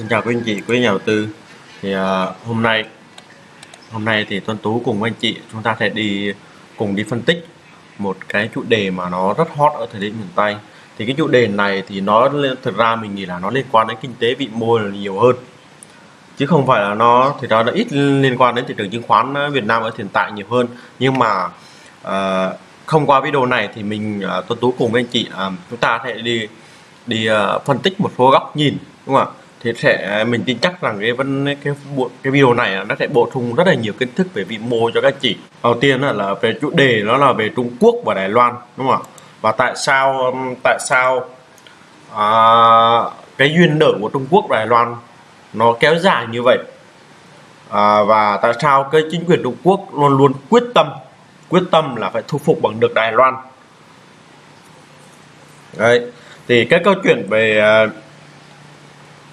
Xin chào quý anh chị, quý nhà đầu tư. Thì uh, hôm nay hôm nay thì Tuấn Tú cùng anh chị chúng ta sẽ đi cùng đi phân tích một cái chủ đề mà nó rất hot ở thời điểm hiện tại. Thì cái chủ đề này thì nó thực ra mình nghĩ là nó liên quan đến kinh tế vĩ mô là nhiều hơn. Chứ không phải là nó thì nó đã ít liên quan đến thị trường chứng khoán à, Việt Nam ở hiện tại nhiều hơn. Nhưng mà à, uh, không qua video này thì mình uh, Tuấn Tú cùng với anh chị uh, chúng ta sẽ đi đi uh, phân tích một số góc nhìn đúng không ạ thì sẽ mình tin chắc rằng cái vấn cái bộ cái video này nó sẽ bổ sung rất là nhiều kiến thức về vĩ mô cho các chị. Đầu tiên là về chủ đề nó là về Trung Quốc và Đài Loan đúng không ạ? Và tại sao tại sao à, cái duyên nợ của Trung Quốc và Đài Loan nó kéo dài như vậy? À, và tại sao cái chính quyền Trung Quốc luôn luôn quyết tâm quyết tâm là phải thu phục bằng được Đài Loan? Đấy thì cái câu chuyện về à,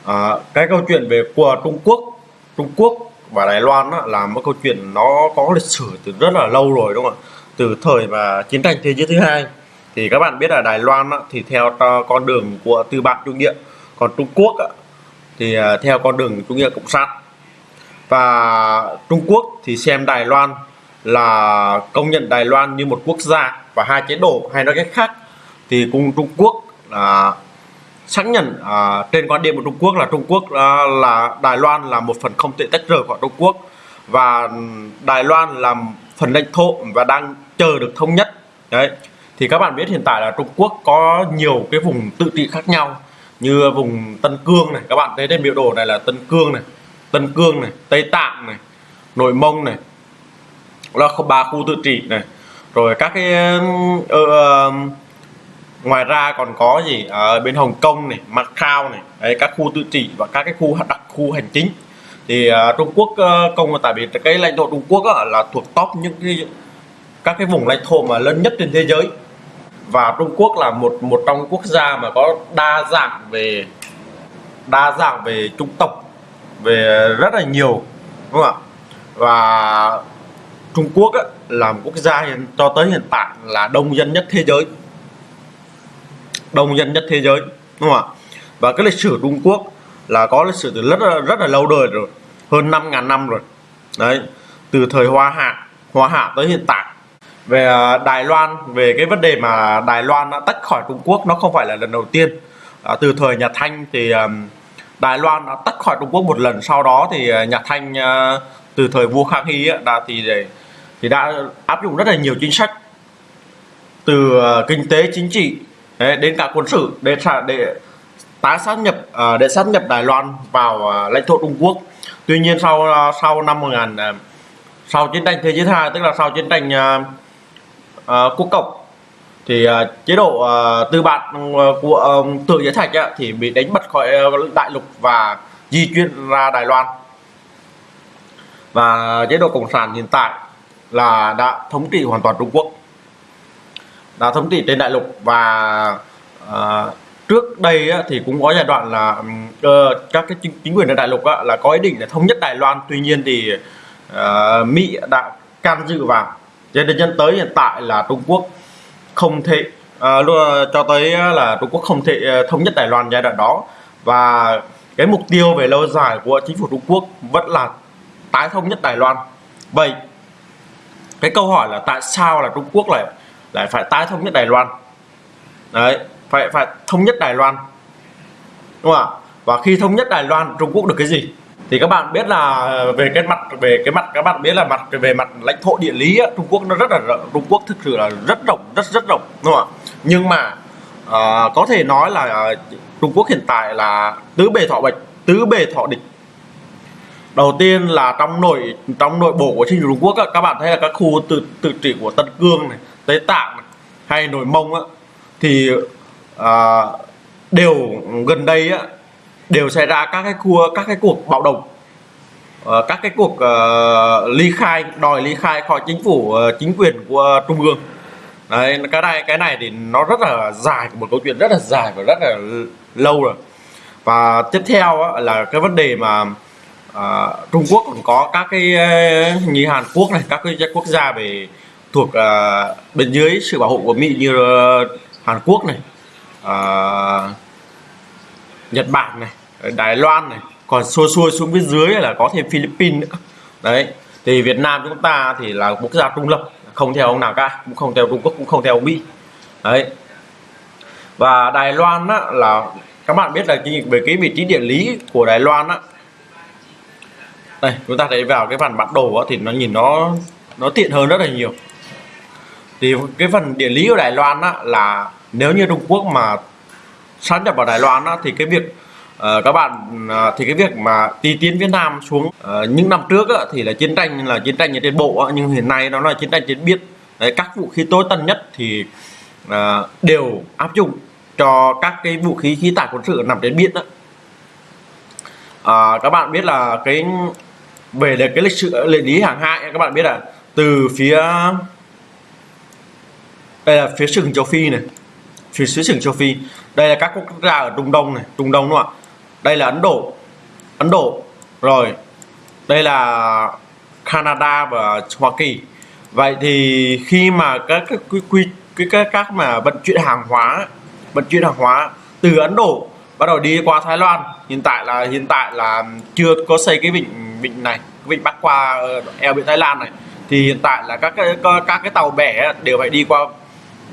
à, cái câu chuyện về của Trung Quốc Trung Quốc và Đài Loan đó, là một câu chuyện nó có lịch sử từ rất là lâu rồi đúng không ạ? Từ thời và chiến tranh thế giới thứ hai. Thì các bạn biết là Đài Loan đó, thì theo con đường của tư bản chủ nghĩa còn Trung Quốc đó, thì à, theo con đường chủ nghĩa cộng sản. Và Trung Quốc thì xem Đài Loan là công nhận Đài Loan như một quốc gia và hai chế độ hay nói cách khác thì cùng Trung Quốc là xác nhận à, trên quan điểm của Trung Quốc là Trung Quốc à, là Đài Loan là một phần không thể tách rời khỏi Trung Quốc và Đài Loan là phần lãnh thổ và đang chờ được thống nhất. Đấy. Thì các bạn biết hiện tại là Trung Quốc có nhiều cái vùng tự trị khác nhau như vùng Tân Cương này. Các bạn thấy trên biểu đồ này là Tân Cương này Tân Cương này Tây Tạng này Nội Mông này là ba khu tự trị này. Rồi các cái uh, ngoài ra còn có gì? Ở bên Hồng Kông này Macau này đấy, các khu tự trị và các cái khu đặc khu hành chính. Thì uh, Trung Quốc uh, công tại vì cái lãnh thổ Trung Quốc uh, là thuộc top những cái các cái vùng lãnh thổ mà lớn nhất trên thế giới. Và Trung Quốc là một một trong quốc gia mà có đa dạng về đa dạng về chủng tộc về rất là nhiều đúng không ạ? Và Trung Quốc á, là một quốc gia hiện cho tới hiện tại là đông dân nhất thế giới đông dân nhất thế giới đúng không ạ? Và cái lịch sử Trung Quốc là có lịch sử từ rất là, rất là lâu đời rồi hơn 5.000 năm rồi. Đấy từ thời Hoa Hạ Hoa Hạ tới hiện tại. Về à, Đài Loan về cái vấn đề mà Đài Loan đã tách khỏi Trung Quốc nó không phải là lần đầu tiên. À, từ thời nhà Thanh thì um, Đài Loan đã tách khỏi Trung Quốc một lần sau đó thì à, nhà Thanh uh, từ thời vua Khang Hy đã thì thì đã áp dụng rất là nhiều chính sách. Từ uh, kinh tế chính trị Đấy, đến cả quân sự để để tái sát nhập à, để sát nhập Đài Loan vào à, lãnh thổ Trung Quốc. Tuy nhiên sau à, sau năm 1000 uh, sau chiến tranh thế giới thứ hai tức là sau chiến tranh uh, quốc cộng thì uh, chế độ uh, tư bản ừ, của uh, tự giới thạch uh, thì bị đánh bật khỏi uh, đại lục và di chuyển ra Đài Loan. Và chế độ cộng sản hiện tại là đã thống trị hoàn toàn Trung Quốc đã thống trị trên đại lục và uh, trước đây á, thì cũng có giai đoạn là uh, các cái chính, chính quyền ở đại lục á, là có ý định để thống nhất Đài Loan. Tuy nhiên thì uh, Mỹ đã can dự vào. Cho nên nhân tới hiện tại là Trung Quốc không thể uh, cho tới là Trung Quốc không thể uh, thống nhất Đài Loan giai đoạn đó. Và cái mục tiêu về lâu dài của chính phủ Trung Quốc vẫn là tái thống nhất Đài Loan. Vậy cái câu hỏi là tại sao là Trung Quốc lại lại phải tái thống nhất Đài Loan. Đấy phải phải thống nhất Đài Loan. Đúng không ạ? Và khi thống nhất Đài Loan Trung Quốc được cái gì? Thì các bạn biết là về cái mặt về cái mặt các bạn biết là mặt về mặt lãnh thổ địa lý Trung Quốc nó rất là Trung Quốc thực sự là rất rộng rất rất rộng đúng không ạ? Nhưng mà uh, có thể nói là ờ, Trung Quốc hiện tại là tứ bề thọ bạch tứ bề thọ địch. Đầu tiên là trong nội trong nội bộ của chính phủ Trung Quốc các bạn thấy là các khu tự tự trị của Tân Cương này Tây Tạng hay Nội Mông á, thì à, đều gần đây á, đều xảy ra các cái cua các cái cuộc bạo động. À, các cái cuộc à, ly khai đòi ly khai khỏi chính phủ ờ, chính quyền của trung ương. Đấy cái này cái này thì nó rất là dài một câu chuyện rất là dài và rất là lâu rồi. Và tiếp theo á, là cái vấn đề mà à, Trung Quốc còn có các cái như Hàn Quốc này các cái quốc gia về thuộc uh, bên dưới sự bảo hộ của Mỹ như uh, Hàn Quốc này uh, Nhật Bản này Đài Loan này còn xuôi xuôi xuống phía dưới là có thêm Philippines nữa. Đấy thì Việt Nam chúng ta thì là quốc gia trung lập không theo ông nào cả cũng không theo Trung Quốc cũng không theo Mỹ. Đấy. Và Đài Loan á, là các bạn biết là cái về cái vị trí địa lý của Đài Loan á. Đây chúng ta thấy vào cái bản bản đồ á, thì nó nhìn nó nó tiện hơn rất là nhiều thì cái phần địa lý của Đài Loan á, là nếu như Trung Quốc mà sát nhập vào Đài Loan á, thì cái việc uh, các bạn uh, thì cái việc mà đi tiến Việt Nam xuống uh, những năm trước á, thì là chiến tranh là chiến tranh trên bộ á, nhưng hiện nay nó là chiến tranh trên biển. Đấy, các vũ khí tối tân nhất thì uh, đều áp dụng cho các cái vũ khí khí tải quân sự nằm trên biển đó à, các bạn biết là cái về cái lịch sử địa lý hàng hải các bạn biết là từ phía đây là phía sừng châu phi này. Phía xứ sừng châu phi. Đây là các quốc gia ở trung đông này trung đông đúng không ạ? Đây là ấn độ. Ấn độ. Rồi đây là canada và hoa kỳ. Vậy thì khi mà các cái quy quy cái các, các mà vận chuyển hàng hóa vận chuyển hàng hóa từ ấn độ bắt đầu đi qua thái lan hiện tại là hiện tại là chưa có xây cái vịnh vịnh này cái vịnh bắc qua ờ, eo biển thái lan này thì hiện tại là các cái các cái tàu bè đều phải đi qua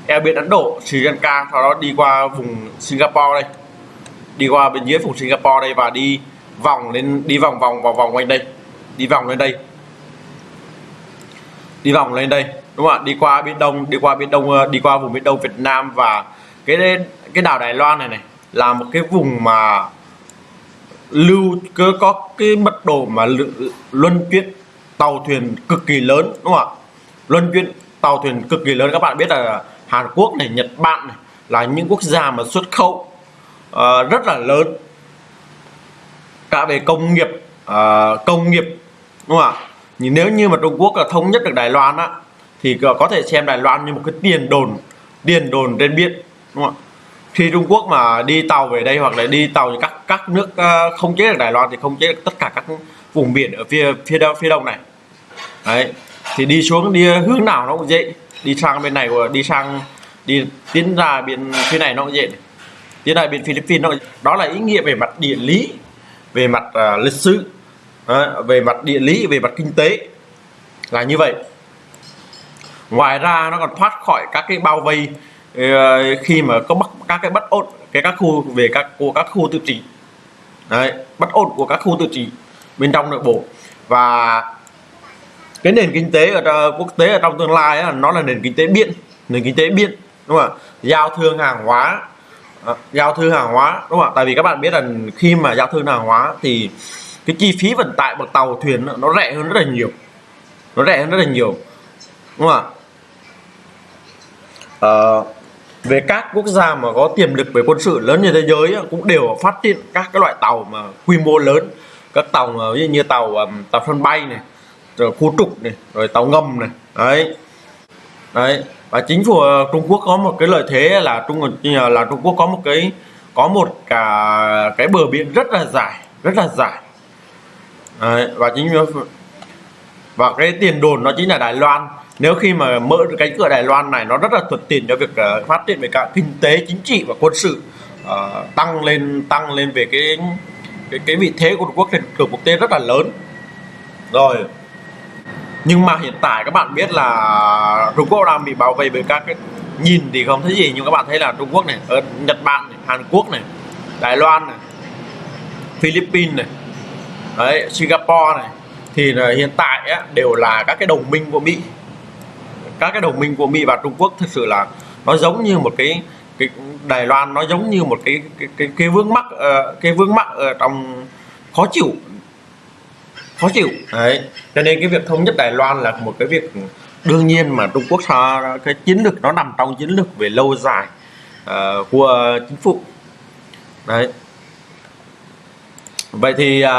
eo biển Ấn Độ, Sri Lanka sau đó đi qua vùng Singapore đây. Đi qua bên dưới vùng Singapore đây và đi vòng lên đi vòng vòng vòng vòng quanh đây. Đi vòng lên đây. Đi vòng lên đây đúng không ạ? Đi qua biển đông đi qua biển đông ờ, đi qua vùng biển đông Việt Nam và cái cái đảo Đài Loan này này là một cái vùng mà lưu cứ có cái mật độ mà luân chuyển tàu thuyền cực kỳ lớn đúng không ạ? Luân chuyển tàu thuyền cực kỳ lớn. Các bạn biết là Hàn Quốc này Nhật Bản này là những quốc gia mà xuất khẩu uh, rất là lớn. Cả về công nghiệp uh, công nghiệp đúng không ạ? Nhưng nếu như mà Trung Quốc là thống nhất được Đài Loan á thì có thể xem Đài Loan như một cái tiền đồn tiền đồn trên biển đúng không ạ? Khi Trung Quốc mà đi tàu về đây hoặc là đi tàu thì các các nước uh, không chế được Đài Loan thì không chế được tất cả các vùng biển ở phía phía đông phía đông này. Đấy thì đi xuống đi hướng nào nó cũng dễ đi sang bên này của đi sang đi tiến ra bên phía này nó cũng dễ tiến ra bên Philippines nó đó là ý nghĩa về mặt địa lý về mặt uh, lịch sử uh, về mặt địa lý về mặt kinh tế là như vậy. Ngoài ra nó còn thoát khỏi các cái bao vây uh, khi mà có bắt các cái bất ổn cái các khu về các của các khu tự trị. Đấy, bất ổn của các khu tự trị bên trong nội bộ. Và cái nền kinh tế ở quốc tế ở trong tương lai ấy, nó là nền kinh tế biên, nền kinh tế biên, đúng không ạ? Giao thương hàng hóa à, giao thương hàng hóa đúng không ạ? Tại vì các bạn biết là khi mà giao thương hàng hóa thì cái chi phí vận tải bằng tàu thuyền nó rẻ hơn rất là nhiều. Nó rẻ hơn rất là nhiều đúng không ạ? À, về các quốc gia mà có tiềm lực về quân sự lớn như thế giới cũng đều phát triển các cái loại tàu mà quy mô lớn. Các tàu như, như tàu tàu sân bay này rồi khu trục này rồi tàu ngầm này. Đấy. Đấy. Và chính phủ ờ, Trung Quốc có một cái lợi thế là Trung ờ, là Trung Quốc có một cái có một cả cái bờ biển rất là dài rất là dài. Đấy, và chính và cái tiền đồn nó chính là Đài Loan. Nếu khi mà mở cánh cửa Đài Loan này nó rất là thuận tiện cho việc uh, phát triển về cả kinh tế chính trị và quân sự. Uh, tăng lên tăng lên về cái cái cái vị thế của Trung Quốc trên trường quốc tế rất là lớn. Rồi nhưng mà hiện tại các bạn biết là Trung Quốc đang bị bảo vệ bởi các cái nhìn thì không thấy gì nhưng các bạn thấy là Trung Quốc này ở Nhật Bản này, Hàn Quốc này Đài Loan này Philippines này đấy Singapore này thì là hiện tại á, đều là các cái đồng minh của Mỹ. Các cái đồng minh của Mỹ và Trung Quốc thực sự là nó giống như một cái cái Đài Loan nó giống như một cái cái cái, cái vướng mắc uh, cái vướng mắc ở trong khó chịu khó chịu. Đấy. Cho nên cái việc thống nhất Đài Loan là một cái việc đương nhiên mà Trung Quốc sao cái chiến lược nó nằm trong chiến lược về lâu dài uh, của chính phủ. Đấy. Vậy thì uh,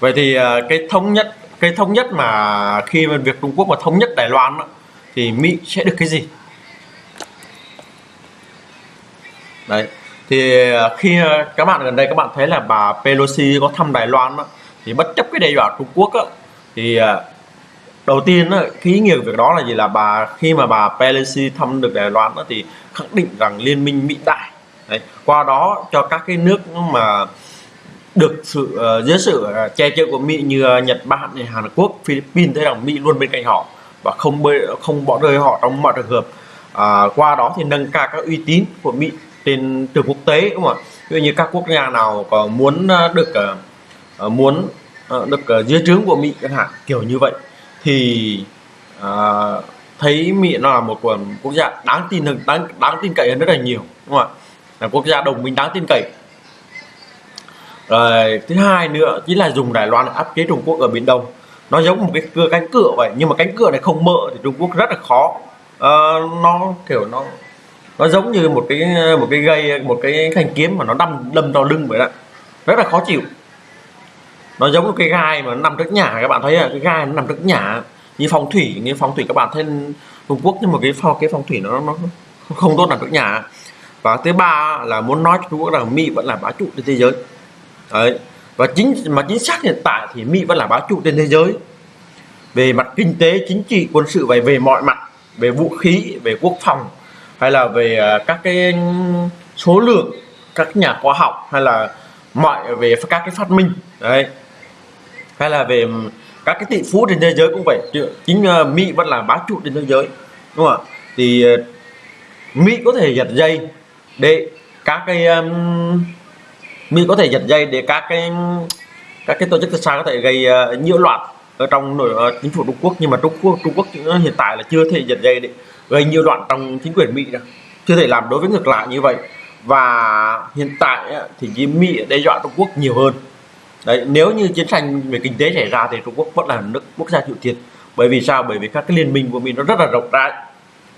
vậy thì uh, cái thống nhất cái thống nhất mà khi mà việc Trung Quốc mà thống nhất Đài Loan đó, thì Mỹ sẽ được cái gì? Đấy thì à, khi à, các bạn gần đây các bạn thấy là bà Pelosi có thăm Đài Loan đó, thì bất chấp cái đe dọa Trung Quốc đó, thì à, đầu tiên đó, cái ý nghĩa của việc đó là gì là bà khi mà bà Pelosi thăm được Đài Loan đó, thì khẳng định rằng liên minh Mỹ Đại Đấy. qua đó cho các cái nước mà được sự uh, dưới sự uh, che chở của Mỹ như uh, Nhật Bản, Hàn Quốc, Philippines thấy rằng Mỹ luôn bên cạnh họ và không bơi không bỏ rơi họ trong mọi trường hợp à, qua đó thì nâng cao các uy tín của Mỹ trên trường quốc tế đúng không ạ? Ví dụ như các quốc gia nào có muốn ờ, được ờ, ờ, muốn được dưới trướng của Mỹ chẳng hạn kiểu như vậy thì à, thấy Mỹ nó là một quốc gia đáng tin hơn đáng đáng tin cậy hơn rất là nhiều đúng không ạ? Là quốc gia đồng minh đáng tin cậy. Rồi thứ hai nữa chính là dùng Đài Loan để áp chế Trung Quốc ở Biển Đông. Nó giống một cái cửa cánh cửa vậy nhưng mà cánh cửa này không mở thì Trung Quốc rất là khó. À, nó kiểu nó nó giống như một cái một cái gây một cái thanh kiếm mà nó đâm đâm vào lưng vậy đó. Rất là khó chịu. Nó giống một cái gai mà nó nằm trước nhà, các bạn thấy là cái gai nó nằm trước nhà. Như phong thủy, như phong thủy các bạn thấy Trung Quốc, nhưng mà cái phong cái phong thủy nó nó không tốt nằm trước nhà. Và thứ ba là muốn nói cho Trung Quốc rằng Mỹ vẫn là bá chủ trên thế giới. Đấy. Và chính, mà chính xác hiện tại thì Mỹ vẫn là bá chủ trên thế giới. Về mặt kinh tế, chính trị, quân sự và về mọi mặt, về vũ khí, về quốc phòng hay là về à, các cái số lượng các nhà khoa học hay là mọi về các cái phát minh đấy. Hay là về các cái tỷ phú trên thế giới cũng vậy. Chính à, Mỹ vẫn là bá chủ trên thế giới đúng không ạ? Thì à, Mỹ có thể giật dây để các cái um, Mỹ có thể giật dây để các cái các cái tổ chức tự có thể gây uh, nhiễu loạn ở trong nội uh, chính phủ Trung Quốc. Nhưng mà Trung Quốc Trung Quốc hiện tại là chưa thể giật dây để gây nhiều đoạn trong chính quyền Mỹ đâu. Chưa thể làm đối với ngược lại như vậy. Và hiện tại thì Mỹ đe dọa Trung Quốc nhiều hơn. Đấy nếu như chiến tranh về kinh tế xảy ra thì Trung Quốc vẫn là nước quốc gia chịu thiệt bởi vì sao? Bởi vì các cái liên minh của Mỹ nó rất là rộng rãi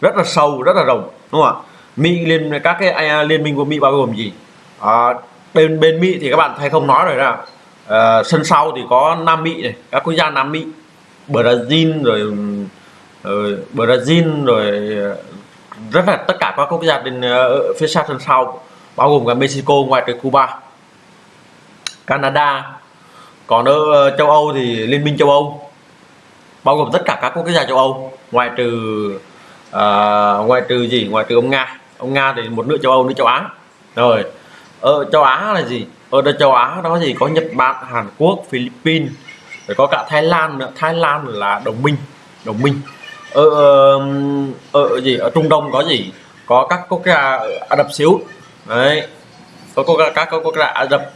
rất là sâu rất là rộng đúng không ạ? Mỹ liên các cái à, liên minh của Mỹ bao gồm gì? À, bên bên Mỹ thì các bạn thấy không nói rồi là à, ờ, sân sau thì có Nam Mỹ này các quốc gia Nam Mỹ Brazil rồi, rồi Brazil rồi ờ, rất là tất cả các quốc gia bên uh, phía xa sân sau bao gồm cả Mexico ngoài trừ Cuba Canada còn ở ờ, châu Âu thì Liên minh châu Âu bao gồm tất cả các quốc gia châu Âu ngoài trừ uh, ngoài trừ gì? Ngoài trừ ông Nga. Ông Nga thì một nước châu Âu nước châu Á. Rồi ở châu Á là gì? Ở đây châu Á đó gì có Nhật Bản Hàn Quốc Philippines rồi có cả Thái Lan nữa. Thái Lan là đồng minh đồng minh ở, ở, ở gì? Ở Trung Đông có gì? Có các quốc gia Ả Rập Xê Út đấy. Có quốc gia các quốc gia Ả Rập.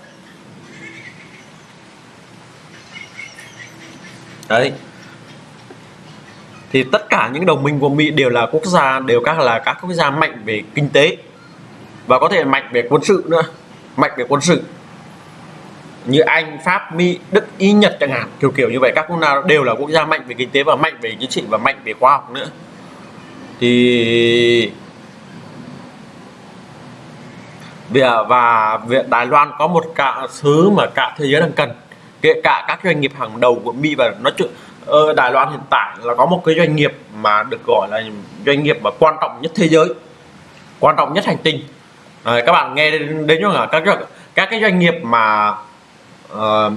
Đấy. Thì tất cả những đồng minh của Mỹ đều là quốc gia đều các là các quốc gia mạnh về kinh tế và có thể mạnh về quân sự nữa. Mạnh về quân sự như Anh, Pháp, Mỹ, Đức, Ý, Nhật chẳng hạn. Kiểu kiểu như vậy. Các quốc gia đều là quốc gia mạnh về kinh tế và mạnh về chính trị và mạnh về khoa học nữa. Thì và việc Đài Loan có một cả thứ mà cả thế giới đang cần. Kể cả các doanh nghiệp hàng đầu của Mỹ và nói chuyện ở ờ, Đài Loan hiện tại là có một cái doanh nghiệp mà được gọi là doanh nghiệp mà quan trọng nhất thế giới quan trọng nhất hành tinh. À, các bạn nghe đến, đến là các các cái doanh nghiệp mà uh,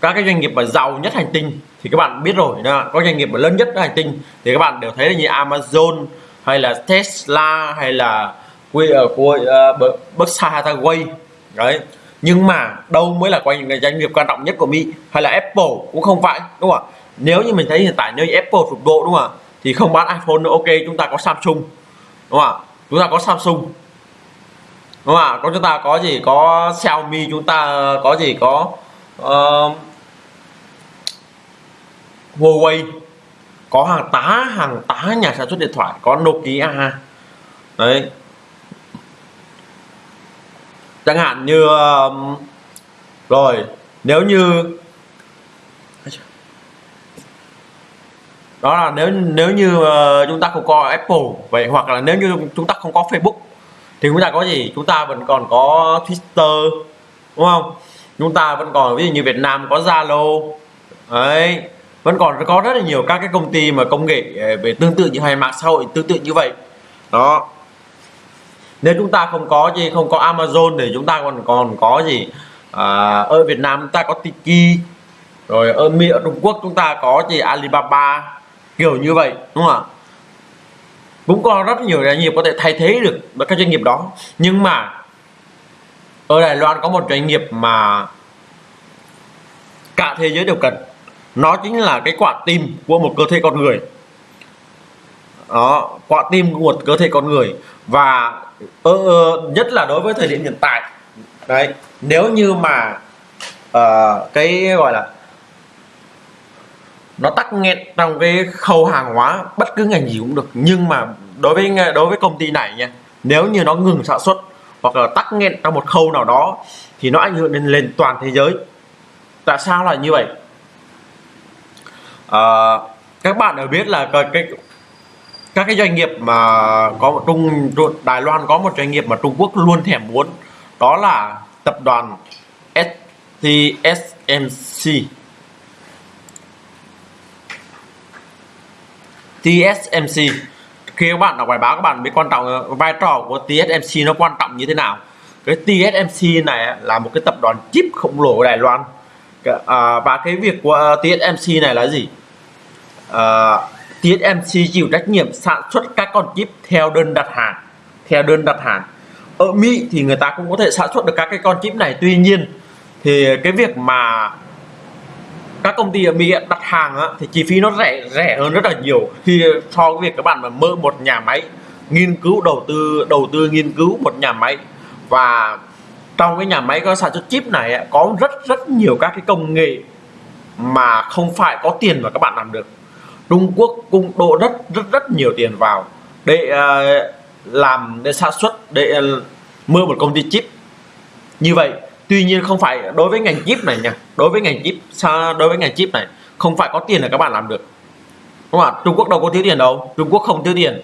các cái doanh nghiệp mà giàu nhất hành tinh thì các bạn biết rồi đó. có doanh nghiệp mà lớn nhất hành tinh thì các bạn đều thấy là như Amazon hay là Tesla hay là quê ở ờ, của uh, Berkshire Hathaway. Đấy. Nhưng mà đâu mới là doanh nghiệp quan trọng nhất của Mỹ hay là Apple cũng không phải đúng không ạ? Nếu như mình thấy hiện tại nếu Apple sụp đổ đúng không ạ? Thì không bán iPhone nữa ok chúng ta có Samsung đúng không ạ? Chúng ta có Samsung đúng không ạ có chúng ta có gì? Có Xiaomi chúng ta có gì? Có uh, Huawei có hàng tá hàng tá nhà sản xuất điện thoại có Nokia. Đấy. Chẳng hạn như uh, rồi nếu như đó là nếu nếu như uh, chúng ta không có Apple vậy hoặc là nếu như chúng ta không có Facebook thì chúng ta có gì? Chúng ta vẫn còn có Twitter đúng không? Chúng ta vẫn còn ví dụ như Việt Nam có Zalo. Ấy vẫn còn có rất là nhiều các cái công ty mà công nghệ ờ, về tương tự như hay mạng xã hội tương tự như vậy. Đó. Nếu chúng ta không có gì không có Amazon thì chúng ta còn còn có gì? À, ở Việt Nam chúng ta có Tiki rồi ở Mỹ ở Trung Quốc chúng ta có gì? Alibaba kiểu như vậy đúng không ạ? Cũng có rất nhiều doanh nghiệp có thể thay thế được các doanh nghiệp đó. Nhưng mà ở Đài Loan có một doanh nghiệp mà cả thế giới đều cần. Nó chính là cái quả tim của một cơ thể con người. Đó quả tim của một cơ thể con người. Và ờ, ờ nhất là đối với thời điểm hiện tại. Đấy nếu như mà uh, cái gọi là nó tắc nghẽn trong cái khâu hàng hóa bất cứ ngành gì cũng được. Nhưng mà đối với đối với công ty này nha nếu như nó ngừng sản xuất hoặc là tắc nghẽn trong một khâu nào đó thì nó ảnh hưởng đến lên toàn thế giới. Tại sao lại như vậy? À, các bạn đều biết là cái, cái các cái doanh nghiệp mà có một trung Đài Loan có một doanh nghiệp mà Trung Quốc luôn thèm muốn đó là tập đoàn STSMC TSMC khi các bạn đọc bài báo các bạn biết quan trọng vai trò của TSMC nó quan trọng như thế nào. Cái TSMC này là một cái tập đoàn chip khổng lồ ở Đài Loan. À, và cái việc của à, TSMC này là gì? À, TSMC chịu trách nhiệm sản xuất các con chip theo đơn đặt hàng theo đơn đặt hàng. Ở Mỹ thì người ta cũng có thể sản xuất được các cái con chip này. Tuy nhiên thì cái việc mà các công ty ở Mỹ đặt hàng á, thì chi phí nó rẻ rẻ hơn rất là nhiều khi so với việc các bạn mà mơ một nhà máy nghiên cứu đầu tư đầu tư nghiên cứu một nhà máy. Và trong cái nhà máy có sản xuất chip này có rất rất nhiều các cái công nghệ mà không phải có tiền mà các bạn làm được. Trung Quốc cũng đổ rất rất rất nhiều tiền vào để uh, làm để sản xuất để ờ, uh, mua một công ty chip. Như vậy tuy nhiên không phải đối với ngành chip này nha đối với ngành chip đối với ngành chip này không phải có tiền là các bạn làm được. Đúng không ạ? Trung Quốc đâu có thiếu tiền đâu Trung Quốc không thiếu tiền.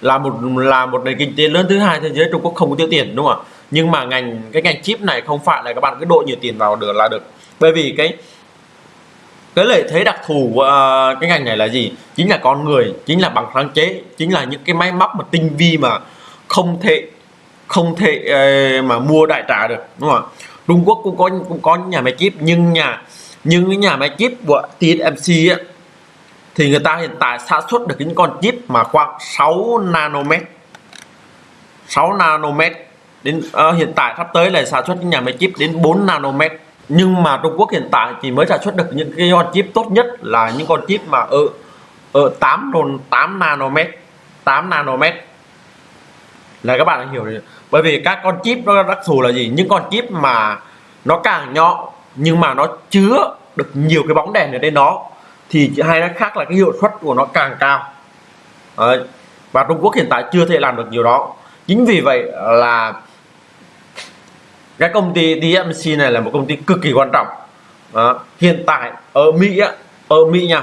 Là một là một nền kinh tế lớn thứ hai thế giới Trung Quốc không có thiếu tiền đúng không ạ? Nhưng mà ngành cái ngành chip này không phải là các bạn cứ độ nhiều tiền vào được là được. Bởi vì cái cái lợi thế đặc thù của uh, cái ngành này là gì? Chính là con người chính là bằng sáng chế chính là những cái máy móc mà tinh vi mà không thể không thể ờ, mà mua đại trà được đúng không ạ? Trung Quốc cũng có cũng có nhà máy chip nhưng nhà nhưng cái nhà máy chip của TSMC á, thì người ta hiện tại sản xuất được những con chip mà khoảng 6 nanomet. 6 nanomet đến uh, hiện tại sắp tới là sản xuất những nhà máy chip đến 4 nanomet. Nhưng mà Trung Quốc hiện tại chỉ mới sản xuất được những cái con chip tốt nhất là những con chip mà ở ở 8 8 nanomet 8 nanomet là các bạn hiểu được bởi vì các con chip nó đặc thù là gì? Những con chip mà nó càng nhỏ nhưng mà nó chứa được nhiều cái bóng đèn ở đây nó thì hay nó khác là cái hiệu suất của nó càng cao. Đấy. và Trung Quốc hiện tại chưa thể làm được điều đó. Chính vì vậy là cái công ty DMC này là một công ty cực kỳ quan trọng. Đó. hiện tại ở Mỹ á, ở Mỹ nha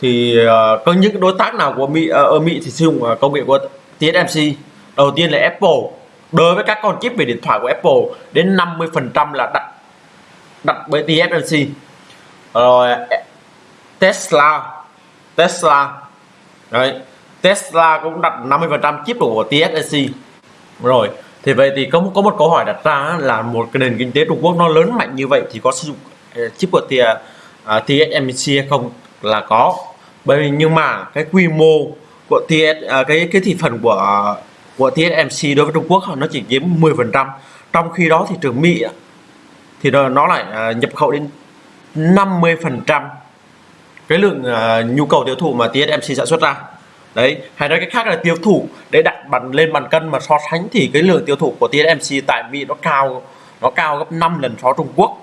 thì uh, có những đối tác nào của Mỹ uh, ở Mỹ thì sử dụng ờ, công nghệ của TSMC đầu tiên là Apple. Đối với các con chip về điện thoại của Apple, đến 50 phần trăm là đặt đặt bởi TSMC rồi, Tesla. Tesla. Đấy, Tesla cũng đặt 50 phần trăm chip của TSMC rồi, thì vậy thì có có một câu hỏi đặt ra là một cái nền kinh tế Trung Quốc nó lớn mạnh như vậy thì có sử dụng ờ, chip của TSMC ờ, à, hay không? Là có. Bởi vì nhưng mà cái quy mô của TS ờ, cái cái thị phần của của TSMC đối với Trung Quốc nó chỉ chiếm 10 phần trăm. Trong khi đó thị trường Mỹ thì nó lại à, nhập khẩu đến 50 phần trăm cái lượng à, nhu cầu tiêu thụ mà TSMC sản xuất ra. Đấy, hay nói cách khác là tiêu thụ, để đặt bàn lên bàn cân mà so sánh thì cái lượng tiêu thụ của TSMC tại Mỹ nó cao nó cao gấp 5 lần so Trung Quốc.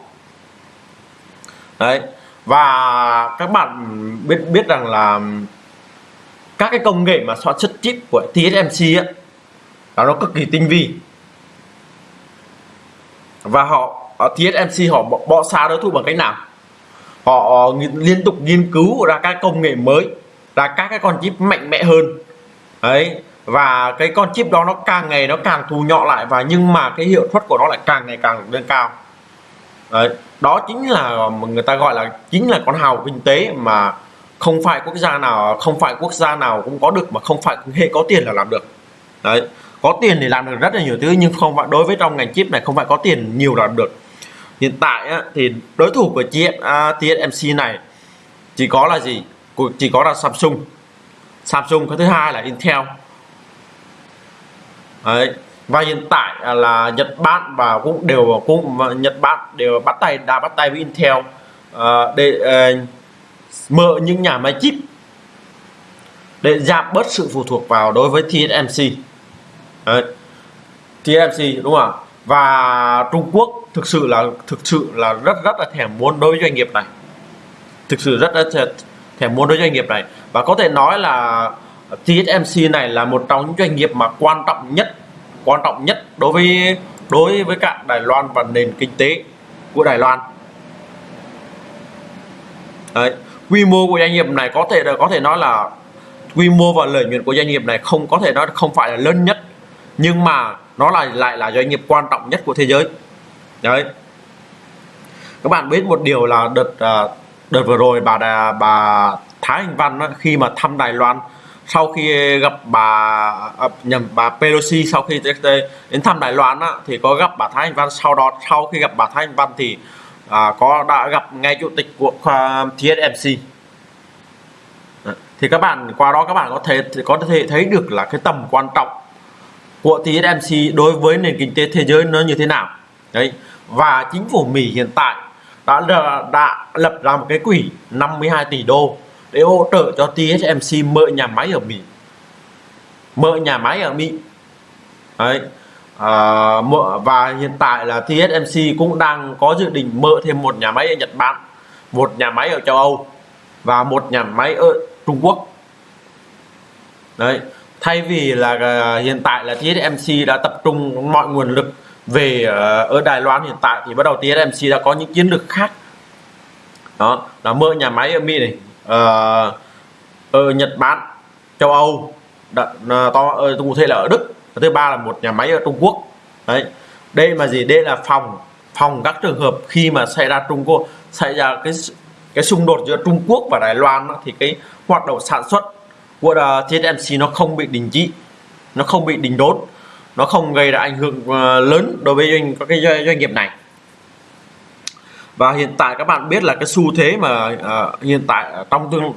Đấy, và các bạn biết biết rằng là các cái công nghệ mà sản xuất chip của TSMC á nó cực kỳ tinh vi. Và họ ờ, TSMC họ bỏ, xa đối thủ bằng cách nào? Họ ờ, liên tục nghiên cứu ra các công nghệ mới ra các cái con chip mạnh mẽ hơn. Đấy và cái con chip đó nó càng ngày nó càng thu nhỏ lại và nhưng mà cái hiệu suất của nó lại càng ngày càng lên cao. Đấy đó chính là người ta gọi là chính là con hào kinh tế mà không phải quốc gia nào không phải quốc gia nào cũng có được mà không phải hệ có tiền là làm được. Đấy có tiền thì làm được rất là nhiều thứ nhưng không phải đối với trong ngành chip này không phải có tiền nhiều là được. Hiện tại á, thì đối thủ của chiếc uh, TSMC này chỉ có là gì? Chỉ có là Samsung. Samsung cái thứ hai là Intel. Đấy. và hiện tại là Nhật Bản và cũng đều cũng Nhật Bản đều bắt tay đã bắt tay với Intel uh, để uh, mở những nhà máy chip để giảm bớt sự phụ thuộc vào đối với TSMC Đấy. TSMC đúng không ạ? Và Trung Quốc thực sự là, thực sự là rất rất là thèm muốn đối với doanh nghiệp này. Thực sự rất rất thèm muốn đối với doanh nghiệp này. Và có thể nói là TSMC này là một trong những doanh nghiệp mà quan trọng nhất, quan trọng nhất đối với đối với cả Đài Loan và nền kinh tế của Đài Loan. Đấy. quy mô của doanh nghiệp này có thể là có thể nói là quy mô và lợi nhuận của doanh nghiệp này không, có thể nói không phải là lớn nhất nhưng mà nó là lại là doanh nghiệp quan trọng nhất của thế giới. Đấy. Các bạn biết một điều là đợt à, đợt vừa rồi bà bà Thái Anh Văn khi mà thăm Đài Loan sau khi gặp bà à, nhầm bà Pelosi sau khi đến thăm Đài Loan á, thì có gặp bà Thái Anh Văn. Sau đó sau khi gặp bà Thái Anh Văn thì à, có đã gặp ngay chủ tịch của à, uh, TSMC thì các bạn qua đó các bạn có thể có thể thấy được là cái tầm quan trọng của TSMC đối với nền kinh tế thế giới nó như thế nào? Đấy và chính phủ Mỹ hiện tại đã đã lập ra một cái quỹ 52 tỷ đô để hỗ trợ cho TSMC mở nhà máy ở Mỹ. Mở nhà máy ở Mỹ. Đấy à, và hiện tại là TSMC cũng đang có dự định mở thêm một nhà máy ở Nhật Bản một nhà máy ở châu Âu và một nhà máy ở Trung Quốc. Đấy thay vì là uh, hiện tại là TSMC đã tập trung mọi nguồn lực về uh, ở Đài Loan hiện tại thì bắt đầu TSMC đã có những chiến lược khác. Đó là mở nhà máy ở Mỹ này uh, ở Nhật Bản châu Âu đã, uh, to uh, cụ thể là ở Đức. Và thứ ba là một nhà máy ở Trung Quốc. Đấy đây mà gì? Đây là phòng phòng các trường hợp khi mà xảy ra Trung Quốc xảy ra cái cái xung đột giữa Trung Quốc và Đài Loan thì cái hoạt động sản xuất của TSMC nó không bị đình chỉ nó không bị đình đốt nó không gây ra ảnh hưởng ờ, lớn đối với doanh các cái doanh nghiệp này. Và hiện tại các bạn biết là cái xu thế mà uh, hiện tại trong tương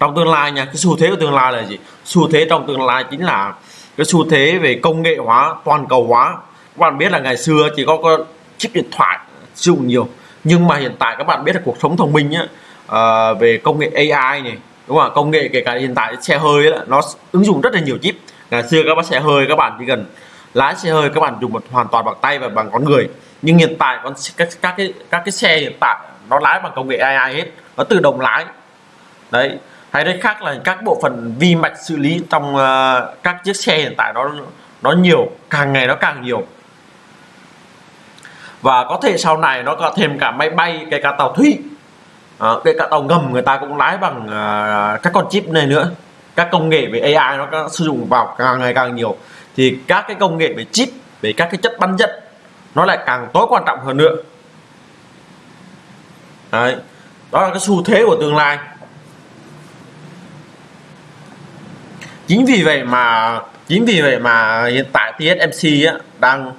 trong tương lai nha cái xu thế của tương lai là gì? Xu thế trong tương lai chính là cái xu thế về công nghệ hóa toàn cầu hóa. Các bạn biết là ngày xưa chỉ có, có chip điện thoại sử dụng nhiều nhưng mà hiện tại các bạn biết là cuộc sống thông minh nhá uh, về công nghệ AI này đúng không công nghệ kể cả hiện tại xe hơi ấy, nó ứng dụng rất là nhiều chip. Ngày xưa các bác xe hơi các bạn chỉ cần lái xe hơi các bạn dùng một hoàn toàn bằng tay và bằng con người. Nhưng hiện tại con các các cái các cái xe hiện tại nó lái bằng công nghệ AI hết nó tự động lái. Đấy. Hay đấy khác là các bộ phận vi mạch xử lý trong uh, các chiếc xe hiện tại nó nó nhiều càng ngày nó càng nhiều. Và có thể sau này nó có thêm cả máy bay kể cả tàu thủy à, kể cả tàu ngầm người ta cũng lái bằng uh, các con chip này nữa. Các công nghệ về AI nó sử dụng vào càng ngày càng nhiều. Thì các cái công nghệ về chip về các cái chất bắn dẫn nó lại càng tối quan trọng hơn nữa. Đấy. đó là cái xu thế của tương lai. Chính vì vậy mà chính vì vậy mà hiện tại TSMC á, đang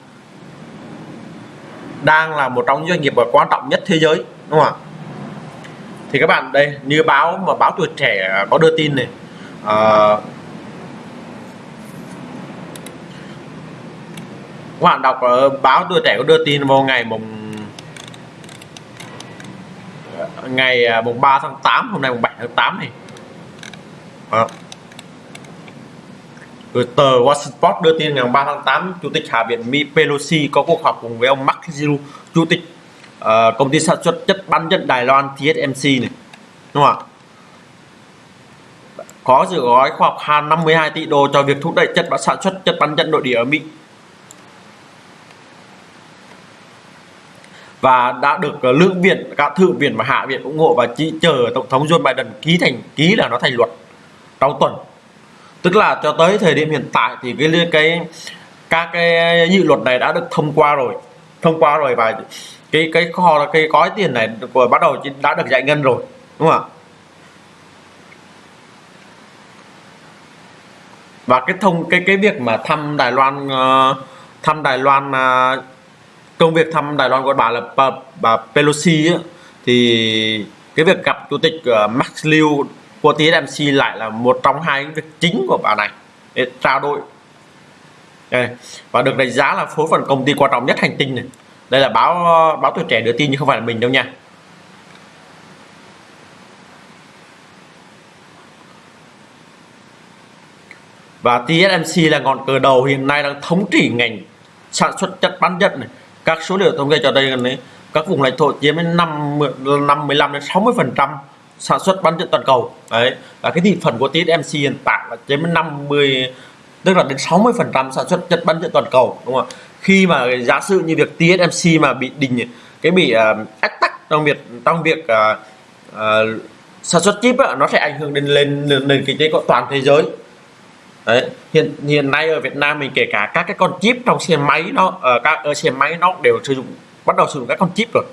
đang là một trong những doanh nghiệp quan trọng nhất thế giới đúng không ạ? Thì các bạn đây như báo mà báo tuổi trẻ có đưa tin này à, các bạn đọc ở báo tuổi trẻ có đưa tin vào ngày mùng ngày à, mùng 3 tháng 8 hôm nay mùng 7 tháng 8 này à. Rồi tờ Washington Post đưa tin ngày 3 tháng 8 Chủ tịch Hạ viện Mỹ Pelosi có cuộc họp cùng với ông Mark Zilu Chủ tịch uh, công ty sản xuất chất bán dẫn Đài Loan TSMC này. Đúng không ạ? Có dự gói khoa học 52 tỷ đô cho việc thúc đẩy chất bán sản xuất chất bán dẫn nội địa ở Mỹ. Và đã được ờ, lưỡng viện cả thượng viện và hạ viện ủng hộ và chỉ chờ tổng thống Joe Biden ký thành ký là nó thành luật trong tuần. Tức là cho tới thời điểm hiện tại thì cái cái các cái dự luật này đã được thông qua rồi thông qua rồi và cái cái kho cái gói tiền này của bắt đầu đã được giải ngân rồi đúng không ạ? Và cái thông cái cái việc mà thăm Đài Loan uh, thăm Đài Loan uh, công việc thăm Đài Loan của bà là bà, bà Pelosi ấy, thì cái việc gặp chủ tịch uh, Max Liu của TSMC lại là một trong hai việc chính của bà này để trao đổi. Đây và được đánh giá là phối phần công ty quan trọng nhất hành tinh này đây là báo ờ, báo tuổi trẻ đưa tin nhưng không phải là mình đâu nha. Và TSMC là ngọn cờ đầu hiện nay đang thống trị ngành sản xuất chất bán dẫn này. Các số liệu thống kê cho đây này, các vùng lãnh thổ chiếm đến 5 5 15 đến 60 phần trăm sản xuất bán dẫn toàn cầu. Đấy, và cái thị phần của TSMC hiện tại là chiếm đến 50 tức là đến 60 phần trăm sản xuất chất bán dẫn toàn cầu, đúng không ạ? Khi mà giả sử như việc TSMC mà bị đình cái bị uh, ách tắc trong việc trong việc uh, uh, sản xuất chip á, nó sẽ ảnh hưởng đến lên nền kinh tế của toàn thế giới. Đấy. hiện hiện nay ở Việt Nam mình kể cả các cái con chip trong xe máy nó ở các ở xe máy nó đều sử dụng bắt đầu sử dụng các con chip rồi.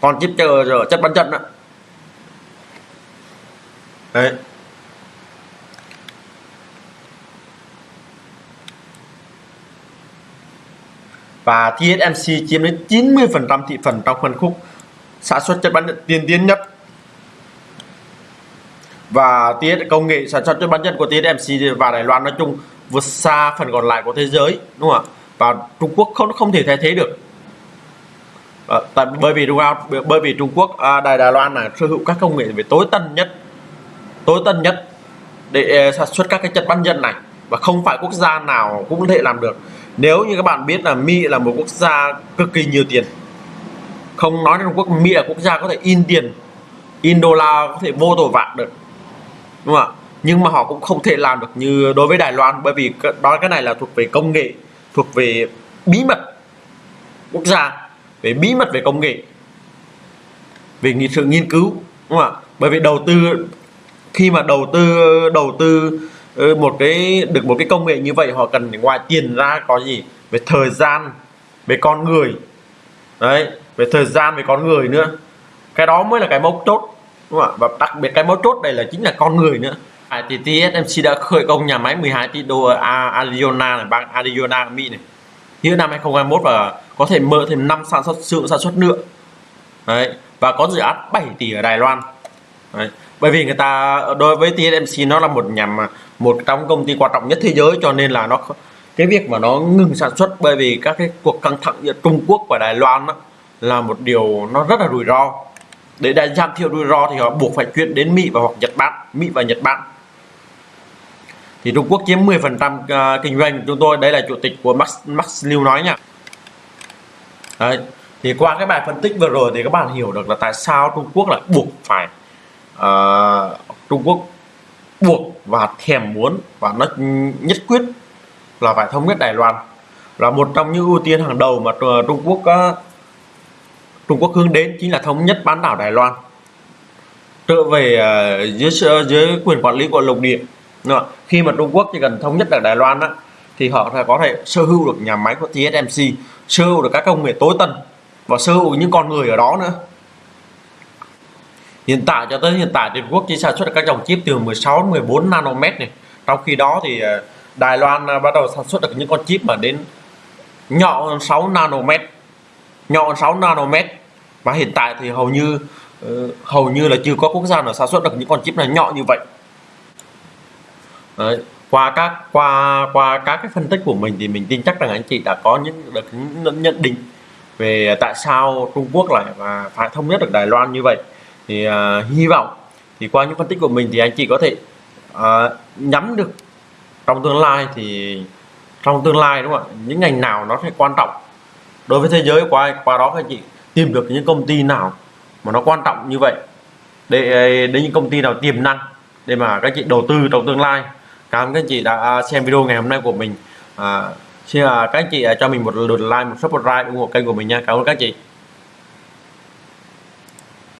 Con chip chờ chất bán chân đó đấy. Và TSMC chiếm đến 90% thị phần trong phân khúc sản xuất chất bán dẫn tiên tiến nhất. Và TS công nghệ sản xuất chất bán dẫn của TSMC và Đài Loan nói chung vượt xa phần còn lại của thế giới đúng không ạ? Và Trung Quốc không không thể thay thế được. À, tại bởi vì Trung Quốc bởi vì Trung Quốc à, Đài Đài Loan là sở hữu các công nghệ về tối tân nhất tối tân nhất để ờ, sản xuất các cái chất bán dẫn này. Và không phải quốc gia nào cũng có thể làm được nếu như các bạn biết là Mỹ là một quốc gia cực kỳ nhiều tiền, không nói đến Quốc, Mỹ là quốc gia có thể in tiền, in đô la, có thể vô tội vạ được, đúng không ạ? Nhưng mà họ cũng không thể làm được như đối với Đài Loan, bởi vì đó cái này là thuộc về công nghệ, thuộc về bí mật quốc gia, về bí mật về công nghệ, về sự nghiên cứu, đúng không ạ? Bởi vì đầu tư, khi mà đầu tư đầu tư Ừ, một cái được một cái công nghệ như vậy họ cần ngoài tiền ra có gì? Về thời gian về con người. Đấy về thời gian về con người nữa. Cái đó mới là cái mấu chốt đúng không ạ? Và đặc biệt cái mấu chốt đây là chính là con người nữa. À, thì TSMC đã khởi công nhà máy 12 tỷ đô ở Arizona này bang Arizona Mỹ này. Như năm 2021 và có thể mở thêm năm sản xuất sự sản xuất nữa. Đấy và có dự án 7 tỷ ở Đài Loan. Đấy bởi vì người ta đối với TSMC nó là một nhà một trong công ty quan trọng nhất thế giới cho nên là nó cái việc mà nó ngừng sản xuất bởi vì các cái cuộc căng thẳng giữa Trung Quốc và Đài Loan đó, là một điều nó rất là rủi ro. Để đại giảm thiểu rủi ro thì họ buộc phải chuyển đến Mỹ và hoặc Nhật Bản Mỹ và Nhật Bản. Thì Trung Quốc chiếm 10% à, kinh doanh của chúng tôi. Đây là chủ tịch của Max Max Liu nói nha. Đấy. thì qua cái bài phân tích vừa rồi thì các bạn hiểu được là tại sao Trung Quốc lại buộc phải uh, Trung Quốc buộc và thèm muốn và nó nhất quyết là phải thống nhất Đài Loan là một trong những ưu tiên hàng đầu mà Trung Quốc uh, Trung Quốc hướng đến chính là thống nhất bán đảo Đài Loan. Trở về uh, dưới dưới quyền quản lý của lục địa. Đúng không? khi mà Trung Quốc chỉ cần thống nhất được Đài Loan á, thì họ có thể sở hữu được nhà máy của TSMC sở hữu được các công nghệ tối tân và sở hữu những con người ở đó nữa hiện tại cho tới hiện tại Trung Quốc chỉ sản xuất được các dòng chip từ 16 đến 14 nanomet này. Trong khi đó thì ờ, Đài Loan ờ, bắt đầu sản xuất được những con chip mà đến nhỏ hơn 6 nanomet, nhỏ hơn 6 nanomet. Và hiện tại thì hầu như ờ, hầu như là chưa có quốc gia nào sản xuất được những con chip này nhỏ như vậy. Đấy. qua các, qua qua các cái phân tích của mình thì mình tin chắc rằng anh chị đã có những, được những nhận định về tại sao Trung Quốc lại và phải thống nhất được Đài Loan như vậy thì uh, hy vọng thì qua những phân tích của mình thì anh chị có thể uh, nhắm được trong tương lai thì trong tương lai đúng không ạ? Những ngành nào nó sẽ quan trọng đối với thế giới qua qua đó các anh chị tìm được những công ty nào mà nó quan trọng như vậy để à, đến những công ty nào tiềm năng để mà các chị đầu tư trong tương lai. Cảm ơn các anh chị đã xem video ngày hôm nay của mình. À, xin là các anh chị cho mình một lượt like một subscribe ủng hộ kênh của mình nha. Cảm ơn các anh chị.